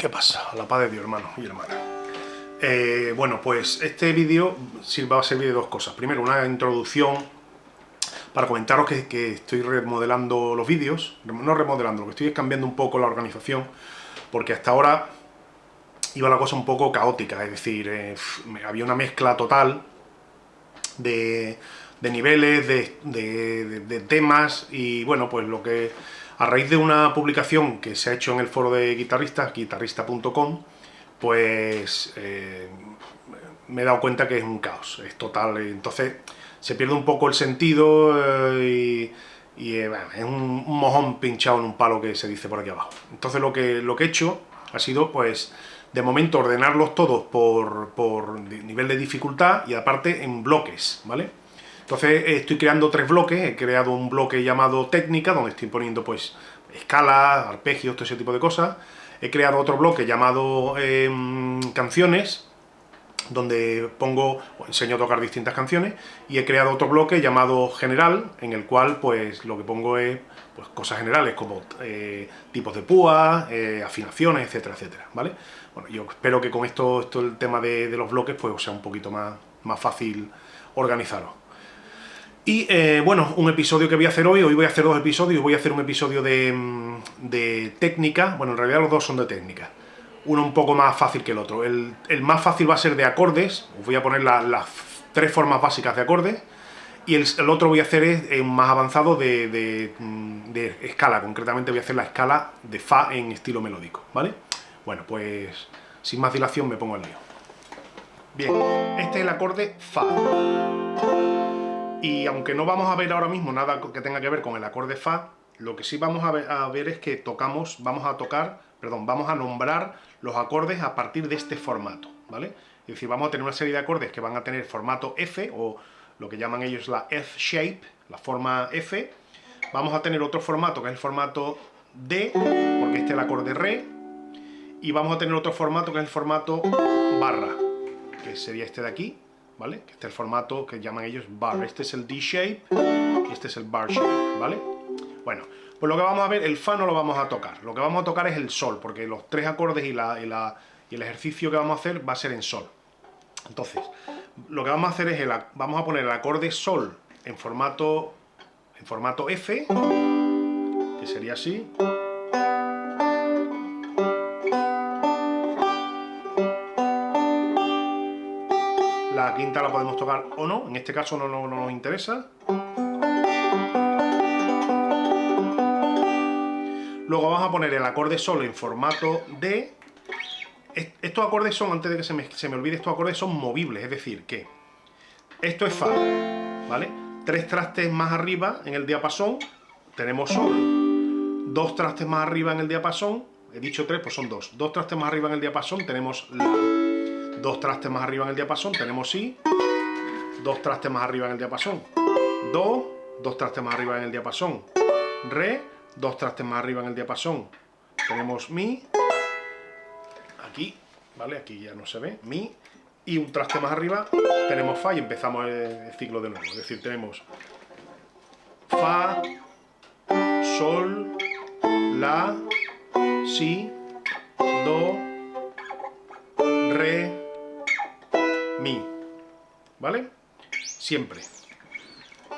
¿Qué pasa? La paz de Dios, hermano y hermana. Eh, bueno, pues este vídeo va a servir de dos cosas. Primero, una introducción para comentaros que, estoy remodelando los vídeos. No remodelando, lo que estoy es cambiando un poco la organización, porque hasta ahora iba la cosa un poco caótica, es decir, eh, había una mezcla total de, niveles, de temas, y bueno, pues lo que a raíz de una publicación que se ha hecho en el foro de guitarristas, guitarrista.com, pues eh, me he dado cuenta que es un caos, es total. Entonces se pierde un poco el sentido eh, y, eh, es un, mojón pinchado en un palo que se dice por aquí abajo. Entonces lo que, lo que he hecho ha sido, pues, de momento ordenarlos todos por, por nivel de dificultad y aparte en bloques, ¿vale? Entonces estoy creando tres bloques, he creado un bloque llamado técnica, donde estoy poniendo pues escalas, arpegios, todo ese tipo de cosas. He creado otro bloque llamado em, canciones, donde pongo, enseño a tocar distintas canciones, y he creado otro bloque llamado general, en el cual pues lo que pongo es pues, cosas generales como eh, tipos de púa, eh, afinaciones, etcétera, etcétera, ¿vale? Bueno, yo espero que con esto, esto el tema de, los bloques pues sea un poquito más, más fácil organizarlo. Y eh, bueno, un episodio que voy a hacer hoy, hoy voy a hacer dos episodios, voy a hacer un episodio de, mm, técnica, bueno, en realidad los dos son de técnica, uno un poco más fácil que el otro. El, más fácil va a ser de acordes, os voy a poner las tres formas básicas de acordes, y el, otro voy a hacer es más avanzado de, mm, de, escala, concretamente voy a hacer la escala de Fa en estilo melódico, ¿vale? Bueno, pues sin más dilación me pongo al lío. Bien, este es el acorde Fa. Y aunque no vamos a ver ahora mismo nada que tenga que ver con el acorde Fa, lo que sí vamos a ver, es que tocamos, vamos a tocar, perdón, vamos a nombrar los acordes a partir de este formato, ¿vale? Es decir, vamos a tener una serie de acordes que van a tener formato F, o lo que llaman ellos la F-shape, la forma F. Vamos a tener otro formato, que es el formato D, porque este es el acorde Re. Y vamos a tener otro formato, que es el formato barra, que sería este de aquí, ¿vale? Este es el formato que llaman ellos bar. Este es el D-shape y este es el bar shape, ¿vale? Bueno, pues lo que vamos a ver, el Fa no lo vamos a tocar. Lo que vamos a tocar es el Sol, porque los tres acordes y, la, y, el ejercicio que vamos a hacer va a ser en Sol. Entonces, lo que vamos a hacer es, el, vamos a poner el acorde Sol en formato, en formato F, que sería así. La quinta la podemos tocar o no, en este caso no, nos interesa. Luego vamos a poner el acorde sol en formato D. Estos acordes son, antes de que se me, se me olvide, estos acordes son movibles, es decir, que esto es Fa, ¿vale? Tres trastes más arriba en el diapasón tenemos Sol. Dos trastes más arriba en el diapasón, he dicho tres, pues son dos. Dos trastes más arriba en el diapasón tenemos La dos trastes más arriba en el diapasón tenemos Si, dos trastes más arriba en el diapasón, Do, dos trastes más arriba en el diapasón, Re, dos trastes más arriba en el diapasón, tenemos Mi, aquí, ¿vale? Aquí ya no se ve, Mi, y un traste más arriba tenemos Fa y empezamos el, ciclo de nuevo, es decir, tenemos Fa, Sol, La, Si, Do, Re, ¿vale? Siempre.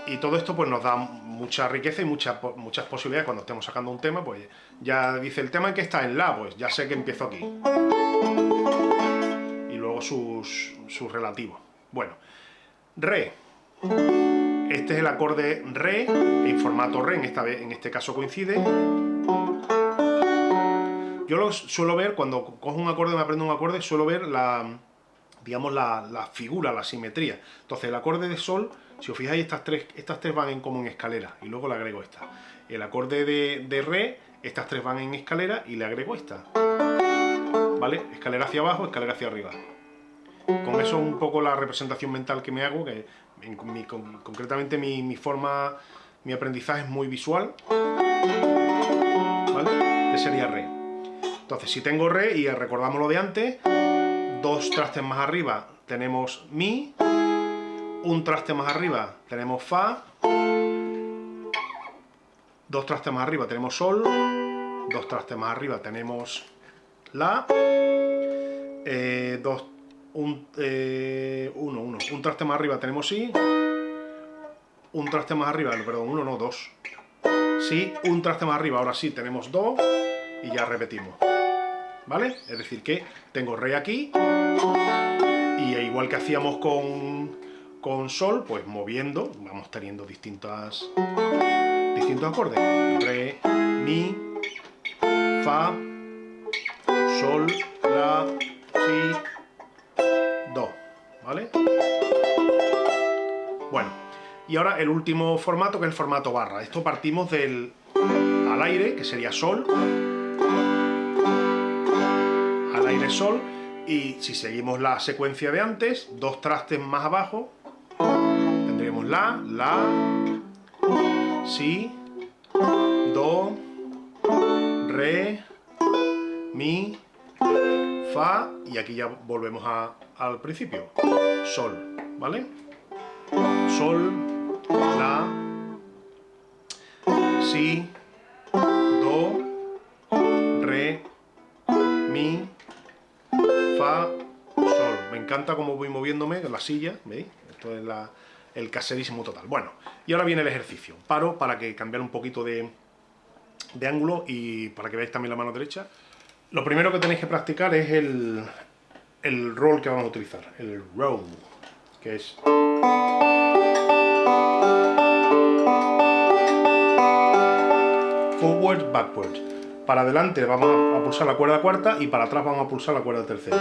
Y todo esto pues nos da mucha riqueza y muchas posibilidades cuando estemos sacando un tema, pues ya dice el tema en que está en La, pues ya sé que empiezo aquí. Y luego sus, sus relativos. Bueno, Re. Este es el acorde Re, en formato Re, en, esta, en este caso coincide. Yo lo suelo ver, cuando cojo un acorde, me aprendo un acorde, suelo ver la, digamos, la, figura, la simetría. Entonces, el acorde de sol, si os fijáis, estas tres, estas tres van en, como en escalera, y luego le agrego esta. El acorde de, re, estas tres van en escalera, y le agrego esta. ¿Vale? Escalera hacia abajo, escalera hacia arriba. Con eso un poco la representación mental que me hago, que concretamente mi, mi, forma, mi aprendizaje es muy visual. ¿Vale? Este sería re. Entonces, si tengo re, y recordamos lo de antes, dos trastes más arriba. Tenemos Mi, un traste más arriba. Tenemos Fa, dos trastes más arriba. Tenemos Sol, dos trastes más arriba. Tenemos La, eh, dos, un, eh, uno, uno, un traste más arriba. Tenemos Si, un traste más arriba, perdón, uno no, dos. Si, un traste más arriba, ahora sí tenemos Do, y ya repetimos. ¿Vale? Es decir que tengo Re aquí, y igual que hacíamos con, con Sol, pues moviendo, vamos teniendo distintas, distintos acordes. Re, Mi, Fa, Sol, La, Si, Do. ¿Vale? Bueno, y ahora el último formato, que es el formato barra. Esto partimos del al aire, que sería Sol, Sol, y si seguimos la secuencia de antes, dos trastes más abajo, tendríamos La, La, Si, Do, Re, Mi, Fa, y aquí ya volvemos al principio, Sol, ¿vale? Sol, La, Si, encanta cómo voy moviéndome en la silla, ¿veis? Esto es el caserísimo total. Bueno, y ahora viene el ejercicio. Paro para que cambiar un poquito de, ángulo y para que veáis también la mano derecha. Lo primero que tenéis que practicar es el, roll que vamos a utilizar, el roll, que es... Forward, backward. Para adelante vamos a pulsar la cuerda cuarta y para atrás vamos a pulsar la cuerda tercera.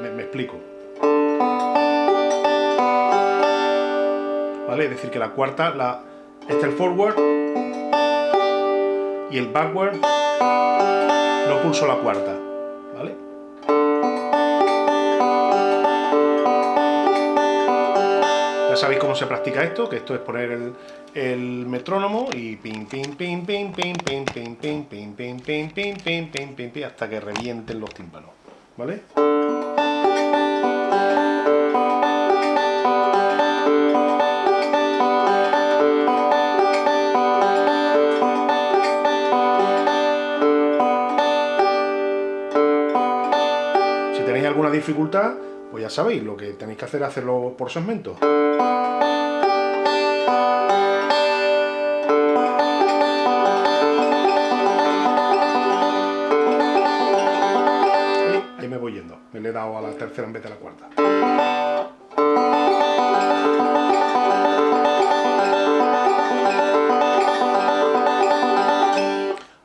Me explico. ¿Vale? Es decir, que la cuarta, la, este es el forward y el backward no pulso la cuarta. ¿Vale? Ya sabéis cómo se practica esto, que esto es poner el, metrónomo y hasta que revienten los tímpanos. ¿Vale? Dificultad, pues ya sabéis, lo que tenéis que hacer es hacerlo por segmentos. Ahí me voy yendo, me he dado a la tercera en vez de la cuarta.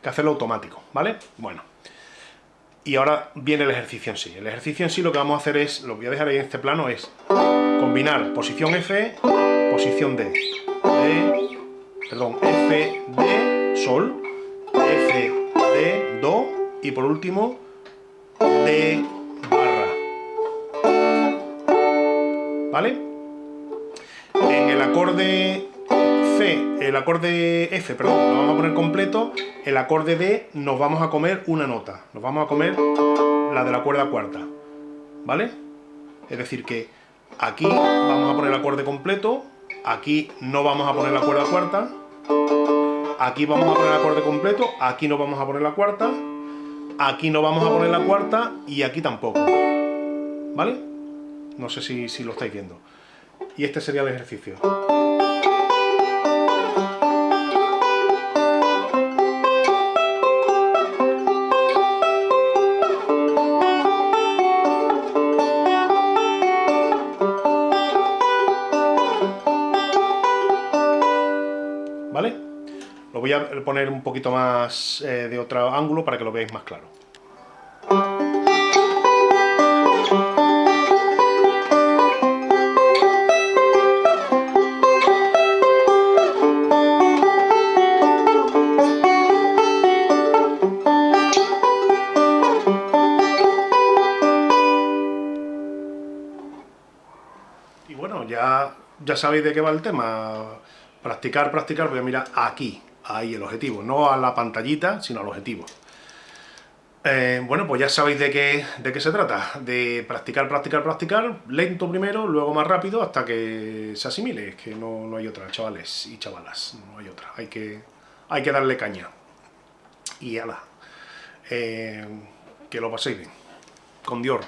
que hacerlo automático, ¿vale? Bueno. Y ahora viene el ejercicio en sí. El ejercicio en sí lo que vamos a hacer es, lo voy a dejar ahí en este plano, es combinar posición F, posición D. D perdón, F, D, Sol, F, D, Do, y por último, D, barra. ¿Vale? En el acorde El acorde F, perdón, lo vamos a poner completo, el acorde D nos vamos a comer una nota, nos vamos a comer la de la cuerda cuarta, ¿vale? Es decir que aquí vamos a poner el acorde completo, aquí no vamos a poner la cuerda cuarta, aquí vamos a poner el acorde completo, aquí no vamos a poner la cuarta, aquí no vamos a poner la cuarta y aquí tampoco, ¿vale? No sé si lo estáis viendo. Y este sería el ejercicio. Voy a poner un poquito más eh, de otro ángulo para que lo veáis más claro. Y bueno, ya, ya sabéis de qué va el tema. Practicar, practicar, voy a mirar aquí, ahí el objetivo, no a la pantallita, sino al objetivo. Eh, bueno, pues ya sabéis de qué, de qué se trata, de practicar, practicar, practicar, lento primero, luego más rápido, hasta que se asimile, es que no, no hay otra, chavales y chavalas, no hay otra, hay que, hay que darle caña. Y ala, eh, que lo paséis bien. Con Dios.